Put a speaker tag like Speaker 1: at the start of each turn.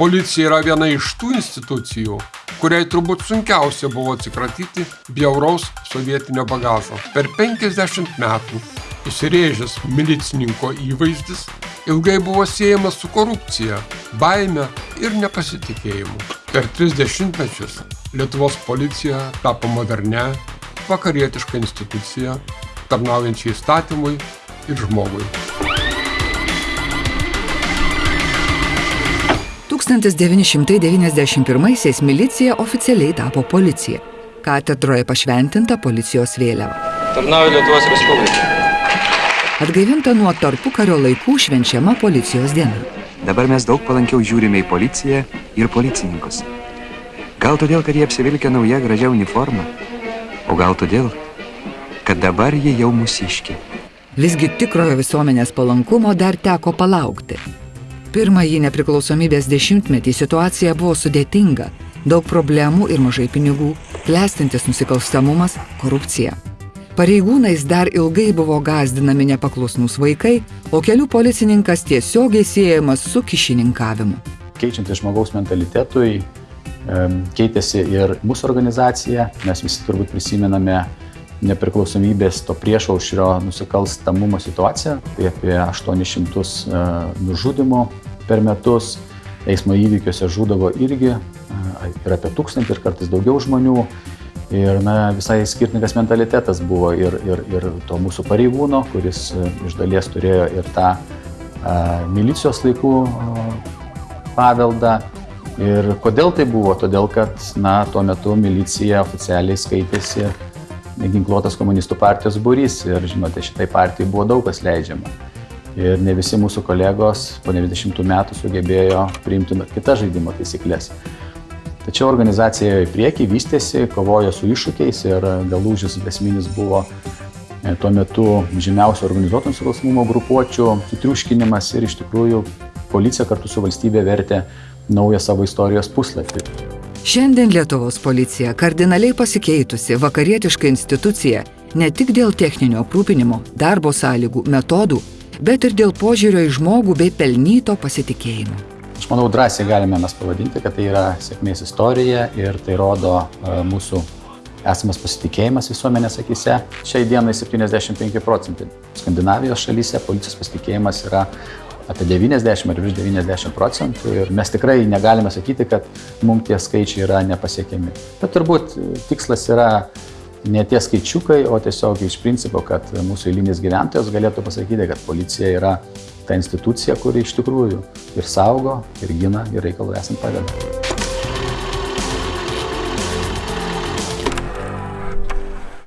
Speaker 1: Policija yra viena iš tų institucijų, kuriai turbūt sunkiausia buvo atsikratyti bjauraus sovietinio bagažo. Per 50 metų įsirėžęs milicininko įvaizdis ilgai buvo siejamas su korupcija, baime ir nepasitikėjimu. Per 30 mečius Lietuvos policija tapo modernę, vakarietišką instituciją, tarnaujančią įstatymui ir žmogui.
Speaker 2: 1991-aisiais milicija oficialiai tapo policija. Katedroje pašventinta policijos vėliava.
Speaker 3: Tarnauju Lietuvos Respublikai.
Speaker 2: Atgaivinta nuo tarpukario laikų švenčiama policijos diena.
Speaker 4: Dabar mes daug palankiau žiūrime į policiją ir policininkus. Gal todėl, kad jie apsivilkia nauja gražia uniforma, o gal todėl, kad dabar jie jau mūsiški.
Speaker 2: Visgi tikrojo visuomenės palankumo dar teko palaukti. Pirmąjį nepriklausomybės dešimtmetį situacija buvo sudėtinga, daug problemų ir mažai pinigų, klestintis nusikalstamumas, korupcija. Pareigūnais dar ilgai buvo gazdinami nepaklusnūs vaikai, o kelių policininkas tiesiogiai siejamas su kišininkavimu.
Speaker 5: Keičiantis žmogaus mentalitetui, keitėsi ir mūsų organizacija, mes visi turbūt prisimename nepriklausomybės to priešaušrio nusikalstamumo situaciją, tai apie 800 nužudimų per metus, eismo įvykiuose žudavo irgi ir apie tūkstantį ir kartais daugiau žmonių. Ir na, visai skirtingas mentalitetas buvo ir, ir, ir to mūsų pareigūno, kuris iš dalies turėjo ir tą a, milicijos laikų a, paveldą. Ir kodėl tai buvo? Todėl, kad na, tuo metu milicija oficialiai skaitėsi ginkluotas komunistų partijos būrys ir, žinote, šitai partijai buvo daug kas leidžiama. Ir ne visi mūsų kolegos po 90 metų sugebėjo priimti kitas žaidimo taisyklės. Tačiau organizacija į priekį vystėsi, kovojo su iššūkiais ir galūžis esminis buvo e, tuo metu žymiausių organizuotų nusikalstamumo grupuočių sutriuškinimas ir iš tikrųjų policija kartu su valstybė vertė naują savo istorijos puslapį.
Speaker 2: Šiandien Lietuvos policija kardinaliai pasikeitusi vakarietiška institucija ne tik dėl techninio aprūpinimo, darbo sąlygų, metodų, bet ir dėl požiūrio į žmogų bei pelnyto pasitikėjimo.
Speaker 5: Aš manau, drąsiai galime mes pavadinti, kad tai yra sėkmės istorija ir tai rodo uh, mūsų esamas pasitikėjimas visuomenės akise. Šiai dienai 75 procentai. Skandinavijos šalyse policijos pasitikėjimas yra apie 90 ar virš 90 procentų ir mes tikrai negalime sakyti, kad mums tie skaičiai yra nepasiekiami. Bet turbūt tikslas yra ne tie skaičiukai, o tiesiog iš principo, kad mūsų eilinis gyventojas galėtų pasakyti, kad policija yra ta institucija, kuri iš tikrųjų ir saugo, ir gina, ir reikalų esant padeda.